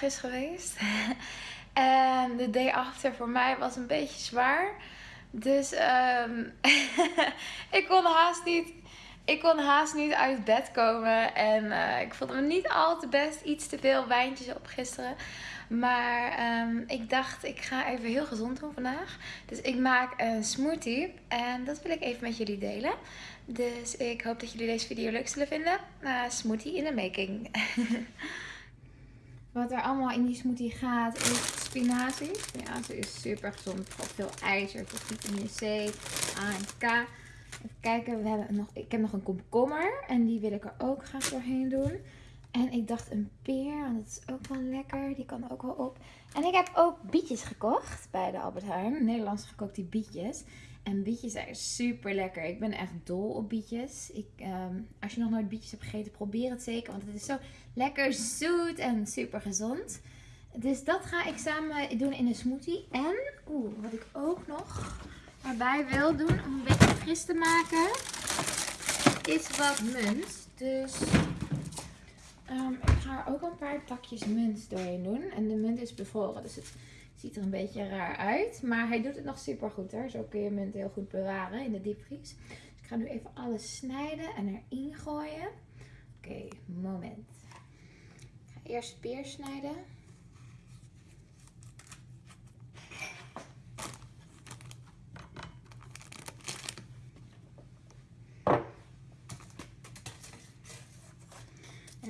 is geweest. en de day after voor mij was een beetje zwaar. Dus um, ik kon haast niet ik kon haast niet uit bed komen. En uh, ik voelde me niet al te best. Iets te veel wijntjes op gisteren. Maar um, ik dacht, ik ga even heel gezond doen vandaag. Dus ik maak een smoothie. En dat wil ik even met jullie delen. Dus ik hoop dat jullie deze video leuk zullen vinden. Uh, smoothie in de making. Wat er allemaal in die smoothie gaat is spinazie. Spinazie is super gezond. Vooral veel ijzer, vitamine C, A en K. Even kijken, we hebben nog, ik heb nog een komkommer. En die wil ik er ook graag doorheen doen. En ik dacht een peer, want dat is ook wel lekker. Die kan ook wel op. En ik heb ook bietjes gekocht bij de Albert Heijn. Nederlands gekookte bietjes. En bietjes zijn super lekker. Ik ben echt dol op bietjes. Ik, um, als je nog nooit bietjes hebt gegeten, probeer het zeker. Want het is zo lekker zoet en super gezond. Dus dat ga ik samen doen in een smoothie. En, oeh, wat ik ook nog erbij wil doen om een beetje fris te maken, is wat munt. Dus um, ik ga er ook een paar takjes munt doorheen doen. En de munt is bevroren, dus het ziet er een beetje raar uit. Maar hij doet het nog super goed hoor. Zo kun je munt heel goed bewaren in de diepvries. Dus ik ga nu even alles snijden en erin gooien. Oké, moment. Ik ga eerst peer snijden.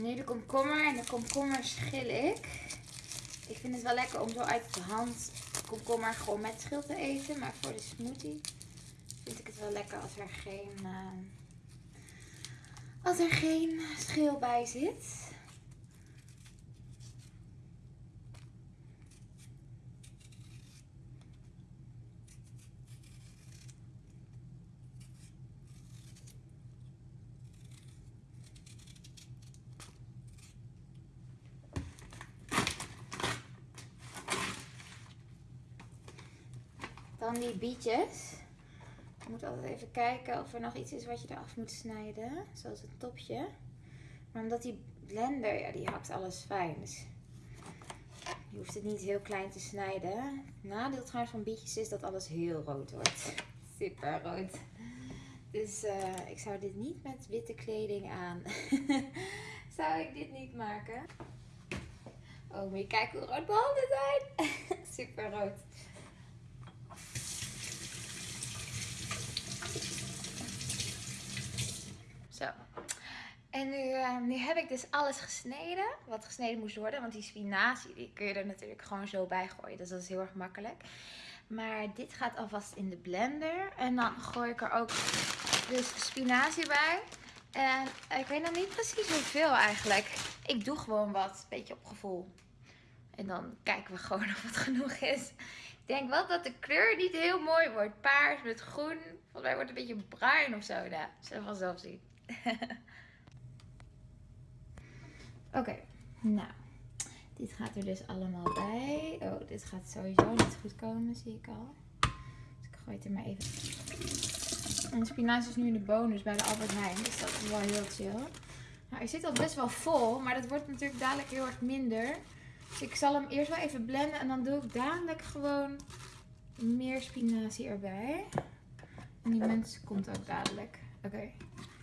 Nu de komkommer. En de komkommer schil ik. Ik vind het wel lekker om zo uit de hand komkommer gewoon met schil te eten. Maar voor de smoothie vind ik het wel lekker als er geen, uh, als er geen schil bij zit. Dan die bietjes. Je moet altijd even kijken of er nog iets is wat je eraf moet snijden. Zoals het topje. Maar omdat die blender, ja die hakt alles fijn. Dus je hoeft het niet heel klein te snijden. Nadeel trouwens van bietjes is dat alles heel rood wordt. Super rood. Dus uh, ik zou dit niet met witte kleding aan. zou ik dit niet maken. Oh, moet je hoe rood mijn handen zijn. Super rood. Zo. En nu, uh, nu heb ik dus alles gesneden. Wat gesneden moest worden. Want die spinazie die kun je er natuurlijk gewoon zo bij gooien. Dus dat is heel erg makkelijk. Maar dit gaat alvast in de blender. En dan gooi ik er ook dus spinazie bij. En ik weet nog niet precies hoeveel eigenlijk. Ik doe gewoon wat. Een beetje op gevoel. En dan kijken we gewoon of het genoeg is. Ik denk wel dat de kleur niet heel mooi wordt. Paars met groen. Volgens mij wordt het een beetje bruin of zo. Nou, zullen we vanzelf zien. Oké, nou. Dit gaat er dus allemaal bij. Oh, dit gaat sowieso niet goed komen, zie ik al. Dus ik gooi het er maar even. En de spinazie is nu in de bonus bij de Albert Heijn. Dus dat is wel heel chill. Nou, hij zit al best wel vol, maar dat wordt natuurlijk dadelijk heel erg minder. Dus ik zal hem eerst wel even blenden en dan doe ik dadelijk gewoon meer spinazie erbij. En die mens komt ook dadelijk. Oké.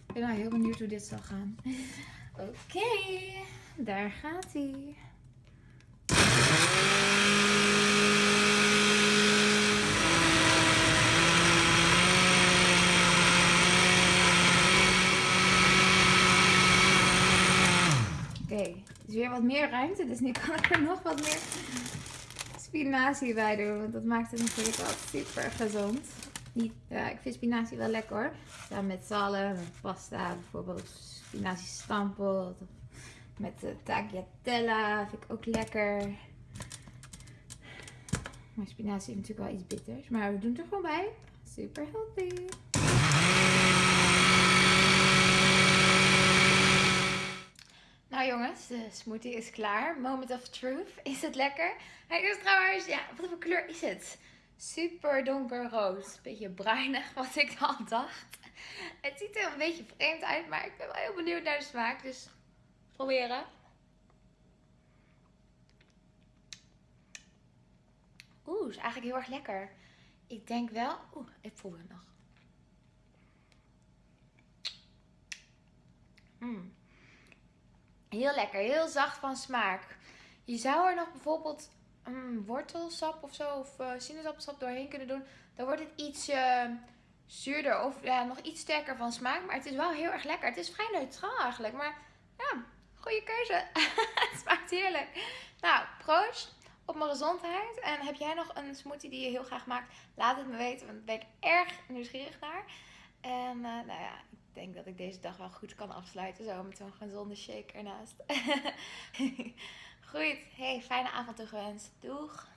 Ik ben heel benieuwd hoe dit zal gaan. Oké, daar gaat hij. Oké, okay, is weer wat meer ruimte, dus nu kan ik er nog wat meer spinazie bij doen. Want dat maakt het natuurlijk wel super gezond niet, ja, ik vind spinazie wel lekker hoor. Met zalm, pasta, bijvoorbeeld spinazie stampot. Met de tagliatella vind ik ook lekker. Maar spinazie heeft natuurlijk wel iets bitters. Maar we doen het er gewoon bij. Super healthy. Nou jongens, de smoothie is klaar. Moment of truth. Is het lekker? Hij is trouwens, ja, wat voor kleur is het? super donkerrood. Beetje bruinig, wat ik al dacht. Het ziet er een beetje vreemd uit, maar ik ben wel heel benieuwd naar de smaak. Dus proberen. Oeh, is eigenlijk heel erg lekker. Ik denk wel... Oeh, ik voel het nog. Mm. Heel lekker, heel zacht van smaak. Je zou er nog bijvoorbeeld um, wortelsap of zo, of uh, sinaasappelsap doorheen kunnen doen. Dan wordt het iets uh, zuurder of ja, nog iets sterker van smaak. Maar het is wel heel erg lekker. Het is vrij neutraal eigenlijk. Maar ja, goede keuze. het smaakt heerlijk. Nou, proost op mijn gezondheid. En heb jij nog een smoothie die je heel graag maakt? Laat het me weten, want daar ben ik erg nieuwsgierig naar. En uh, nou ja, ik denk dat ik deze dag wel goed kan afsluiten. Zo met zo'n gezonde shake ernaast. Goed, hey, fijne avond toegewenst. Doeg!